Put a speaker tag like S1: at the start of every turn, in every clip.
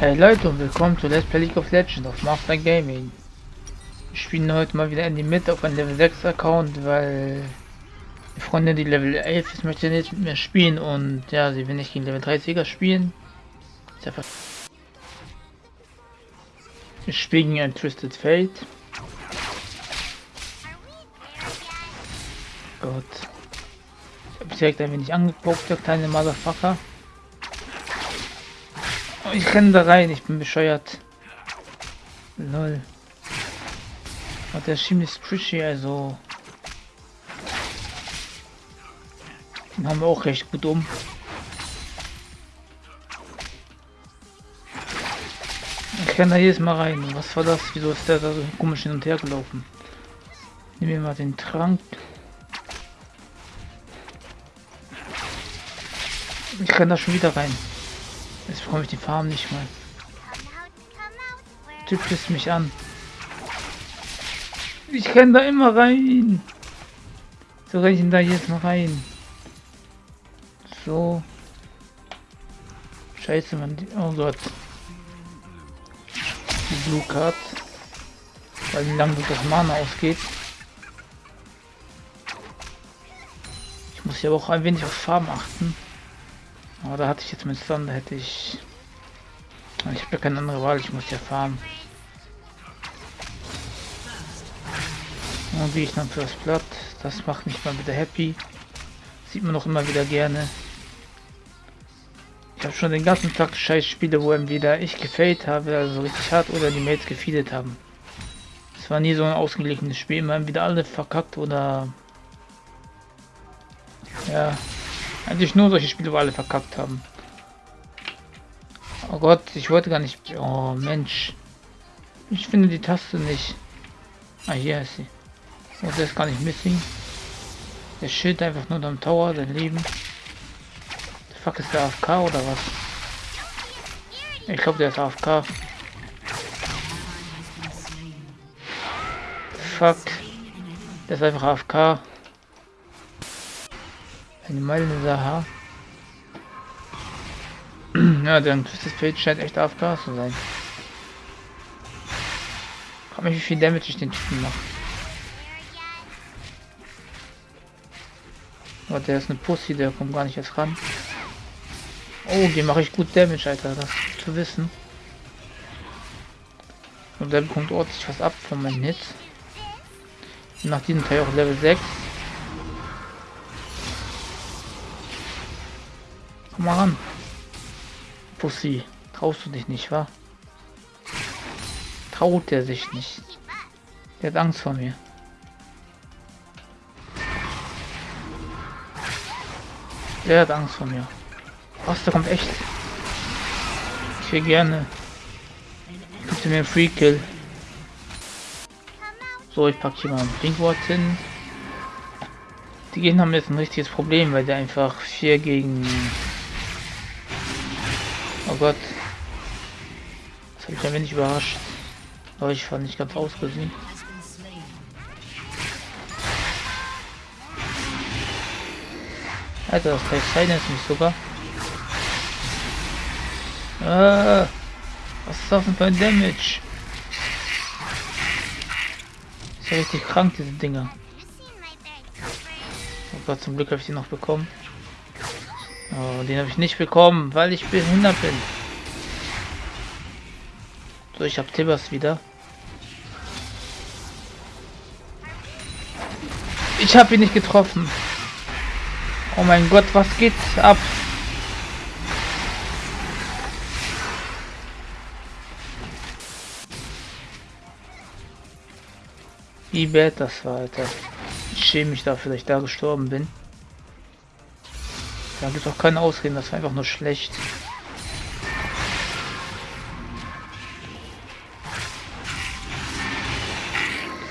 S1: Hey Leute und willkommen zu Let's Play League of Legends auf Master Gaming. Wir spielen heute mal wieder in die Mitte auf einem Level 6 Account, weil die Freundin, die Level 11 ist, möchte nicht mit mir spielen und ja, sie will nicht gegen Level 30er spielen. Wir spielen gegen ein Twisted Fate. Gott. Ich habe direkt ein wenig angeguckt, der kleine Motherfucker. Oh, ich renne da rein, ich bin bescheuert. Lol. Und der ziemlich squishy, also. Den haben wir auch recht gut um. Ich renne da jedes Mal rein. Was war das? Wieso ist der da so komisch hin und her gelaufen? Nehmen wir mal den Trank. Ich renne da schon wieder rein. Jetzt bekomme ich die Farm nicht mal. Typ pisst mich an. Ich renne da immer rein. So renne ich da jetzt mal rein. So. Scheiße, man. Oh Gott. Die Blue Card. Weil wie lange das Mana ausgeht. Ich muss ja auch ein wenig auf Farben achten. Aber da hatte ich jetzt mit da hätte ich... Ich habe ja keine andere Wahl, ich muss ja farmen. Und wie ich dann fürs Blatt, das macht mich mal wieder happy. Sieht man auch immer wieder gerne. Ich habe schon den ganzen Tag scheiß Spiele, wo entweder ich gefällt habe, also richtig hart, oder die Mates gefeedet haben. Es war nie so ein ausgeglichenes Spiel, immer wieder alle verkackt oder... Ja, eigentlich nur solche Spiele, wo alle verkackt haben. Oh Gott, ich wollte gar nicht... Oh Mensch. Ich finde die Taste nicht. Ah, hier ist sie. Oh, der ist gar nicht missing. Der Schild einfach nur am Tower, dein Leben. Der fuck ist der AFK oder was? Ich glaube, der ist AFK. Fuck. Der ist einfach AFK. Eine Meile Sache. ja, der Twisted Fate scheint echt AFK zu sein. Frag mich, wie viel Damage ich den Typen mache. Aber der ist eine Pussy, der kommt gar nicht erst ran. Oh, die mache ich gut Damage, Alter. Das zu wissen. Und der bekommt ordentlich was ab von meinen Hits. nach diesem Teil auch Level 6. Mal ran. Pussy. Traust du dich nicht, wa? Traut er sich nicht. Der hat Angst vor mir. Der hat Angst vor mir. Was, da kommt echt. Ich will gerne. Bitte mir einen Free Kill. So, ich packe hier mal ein Brinkwort hin. Die Gegner haben jetzt ein richtiges Problem, weil der einfach 4 gegen Oh Gott. Das habe ich ein wenig überrascht. Aber ich fand nicht ganz ausgesehen. Alter, das heißt Silence nicht sogar. Ah, was ist das denn für ein Damage? Ist ja richtig krank, diese Dinger. Oh Gott, zum Glück habe ich die noch bekommen. Oh, den habe ich nicht bekommen, weil ich behindert bin. So, ich habe Tibbers wieder. Ich habe ihn nicht getroffen. Oh mein Gott, was geht ab? Wie bad das war, Alter. Ich schäme mich dafür, dass ich da gestorben bin. Da gibt auch keine Ausreden, das war einfach nur schlecht.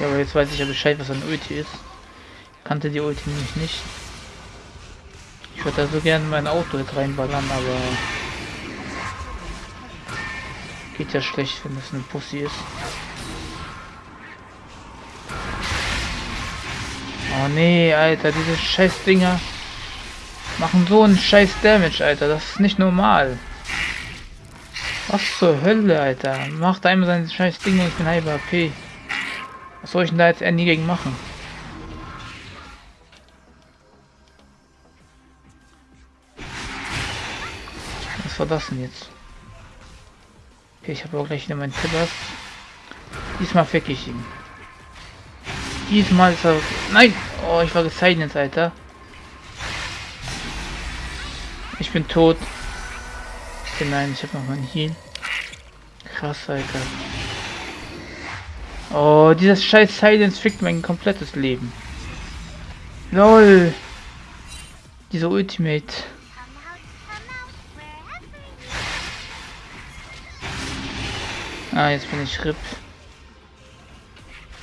S1: Ja, aber jetzt weiß ich ja Bescheid, was ein Ulti ist. Ich kannte die Ulti nämlich nicht. Ich würde da so gerne mein Auto jetzt reinballern, aber geht ja schlecht, wenn das eine Pussy ist. Oh nee, Alter, diese scheiß Dinger machen so einen scheiß Damage, Alter. Das ist nicht normal. Was zur Hölle, Alter? Macht einmal sein scheiß Ding und ich bin halber AP. Was soll ich denn da jetzt nie gegen machen? Was war das denn jetzt? Okay, ich habe auch gleich wieder meinen Tippers. Diesmal fick ich ihn. Diesmal ist er... Nein! Oh, ich war gezeichnet, Alter. Ich bin tot. Nein, ich habe noch meinen Heal. Krass, Alter. Oh, dieses scheiß Silence fickt mein komplettes Leben. LOL. Dieser Ultimate. Ah, jetzt bin ich RIP.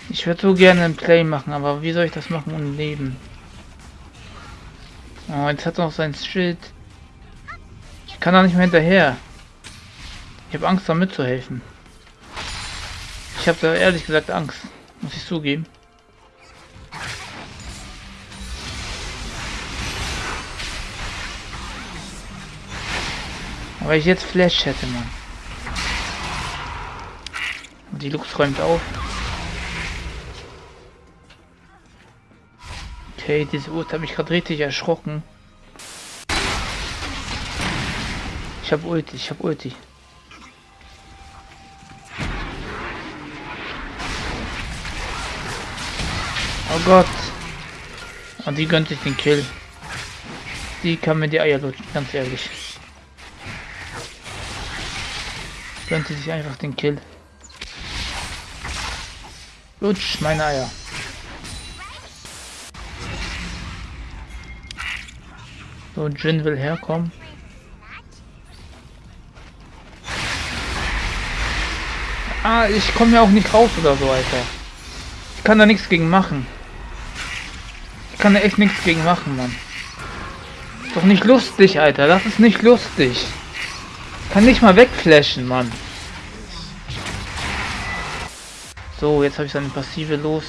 S1: Ich würde so gerne ein Play machen, aber wie soll ich das machen ohne Leben? Oh, jetzt hat er noch sein Schild. Ich kann da nicht mehr hinterher. Ich habe Angst, da mitzuhelfen. Ich habe da ehrlich gesagt Angst. Muss ich zugeben. Aber ich jetzt Flash hätte, man. Die Lux räumt auf. Okay, diese Uhr habe ich gerade richtig erschrocken. Ich habe Ulti, ich habe Ulti. Oh Gott. Und die gönnt sich den Kill. Die kann mir die Eier lutschen, ganz ehrlich. Gönnt sich einfach den Kill. Lutsch, meine Eier. So, Jin will herkommen. Ah, ich komme ja auch nicht raus oder so, Alter. Ich kann da nichts gegen machen. Ich kann da echt nichts gegen machen, Mann. Ist doch nicht lustig, Alter. Das ist nicht lustig. Kann nicht mal wegflashen, Mann. So, jetzt habe ich seine Passive los.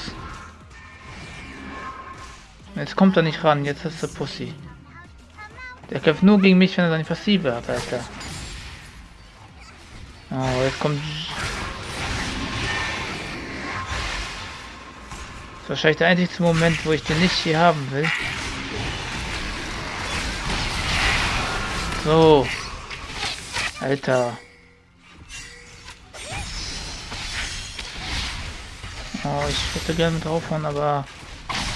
S1: Jetzt kommt er nicht ran, jetzt ist der Pussy. Der kämpft nur gegen mich, wenn er seine Passive hat, Alter. Oh, jetzt kommt... wahrscheinlich der einzige Moment, wo ich den nicht hier haben will. So. Alter. Oh, ich würde gerne draufhauen, aber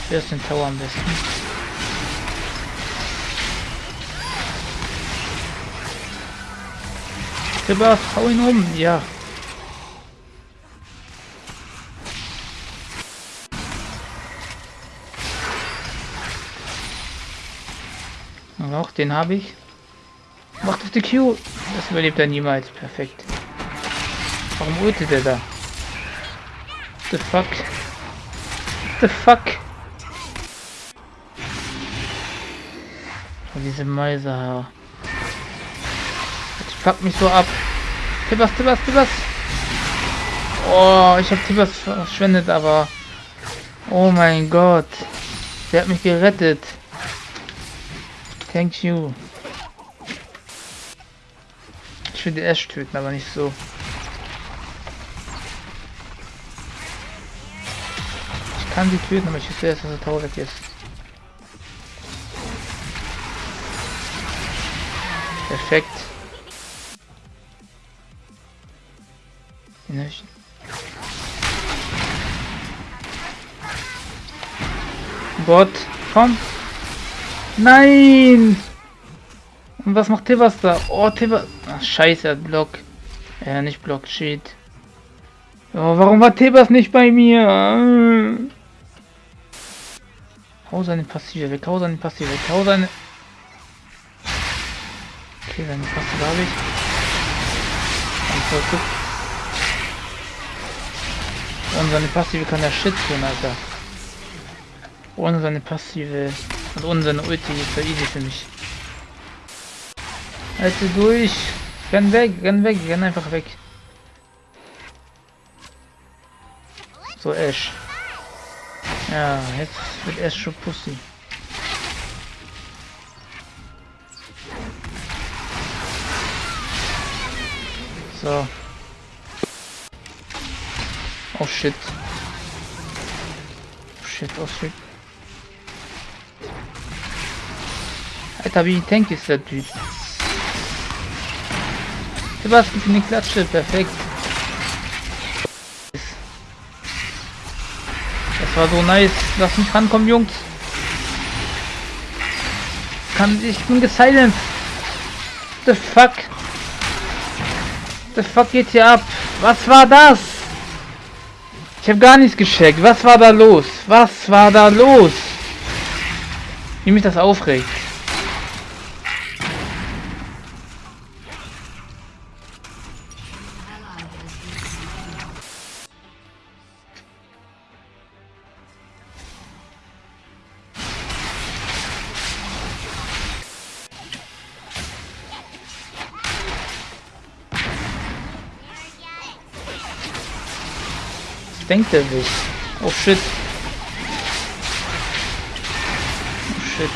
S1: wer ist den Tower am besten? Rüber, hau ihn um, ja. Noch, den habe ich. Macht auf die Q. Das überlebt er niemals. Perfekt. Warum ultet er da? the fuck? the fuck? Oh, diese Mäuse. Ich fuck mich so ab. Tibbers, Tibbers, Tibbers. Oh, ich habe Tibbers verschwendet, aber... Oh mein Gott. Der hat mich gerettet. Thank you. Ich will die Ash töten, aber nicht so. kann sie töten, aber ich wüsste erst, dass der Tower weg ist. Perfekt. Bot, komm. Nein! Und was macht Tivas da? Oh, Tivas. Ach, scheiße, Block. Ja, nicht Block, Cheat. Oh, warum war Tebas nicht bei mir? Hau seine Passive weg, hau seine Passive weg, hau seine... Okay, seine Passive habe ich. Und seine Passive kann der Shit tun, Alter. Ohne seine Passive und ohne seine Ulti ist er easy für mich. Halte durch. Renn weg, renn weg, renn einfach weg. So, Ash. Ja, jetzt wird erst schon Pussy. So. Oh shit. Oh shit, oh shit. Alter, wie tank ist der Typ? Sebastian für die Klatsche, perfekt. Das war so nice. Lass mich rankommen, Jungs. Kann ich bin gesilenced. The fuck? The fuck geht hier ab? Was war das? Ich habe gar nichts gecheckt. Was war da los? Was war da los? Wie mich das aufregt. Denkt er sich? Oh shit. Oh shit.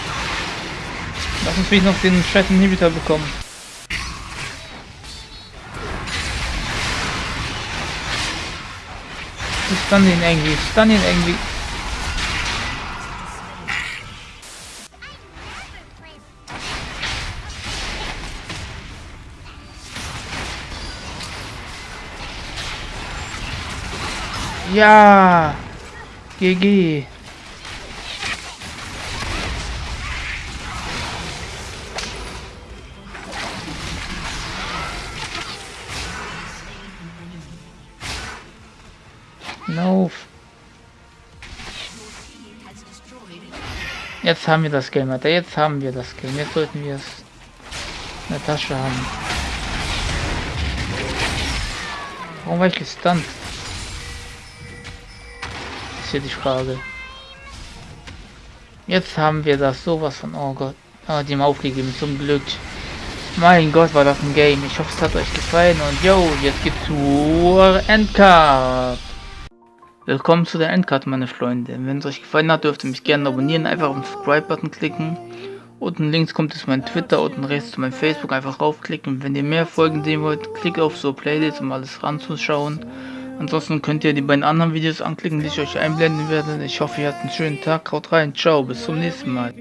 S1: Lass uns noch den scheiß Inhibitor bekommen. Ich stun ihn irgendwie, stun ihn irgendwie. Ja! GG! No. Jetzt haben wir das Game, Alter. Jetzt haben wir das Game. Jetzt sollten wir es in der Tasche haben. Warum war ich gestunt? Ist hier die Frage. Jetzt haben wir das sowas von, oh Gott, oh, die haben aufgegeben, zum Glück. Mein Gott, war das ein Game. Ich hoffe, es hat euch gefallen und yo, jetzt geht's zur Endcard. Willkommen zu der Endcard, meine Freunde. Wenn es euch gefallen hat, dürft ihr mich gerne abonnieren, einfach auf den Subscribe-Button klicken. Unten links kommt es mein Twitter, unten rechts zu meinem Facebook, einfach raufklicken. Wenn ihr mehr Folgen sehen wollt, klickt auf so Playlist, um alles ranzuschauen. Ansonsten könnt ihr die beiden anderen Videos anklicken, die ich euch einblenden werde. Ich hoffe, ihr habt einen schönen Tag. Haut rein. Ciao. Bis zum nächsten Mal.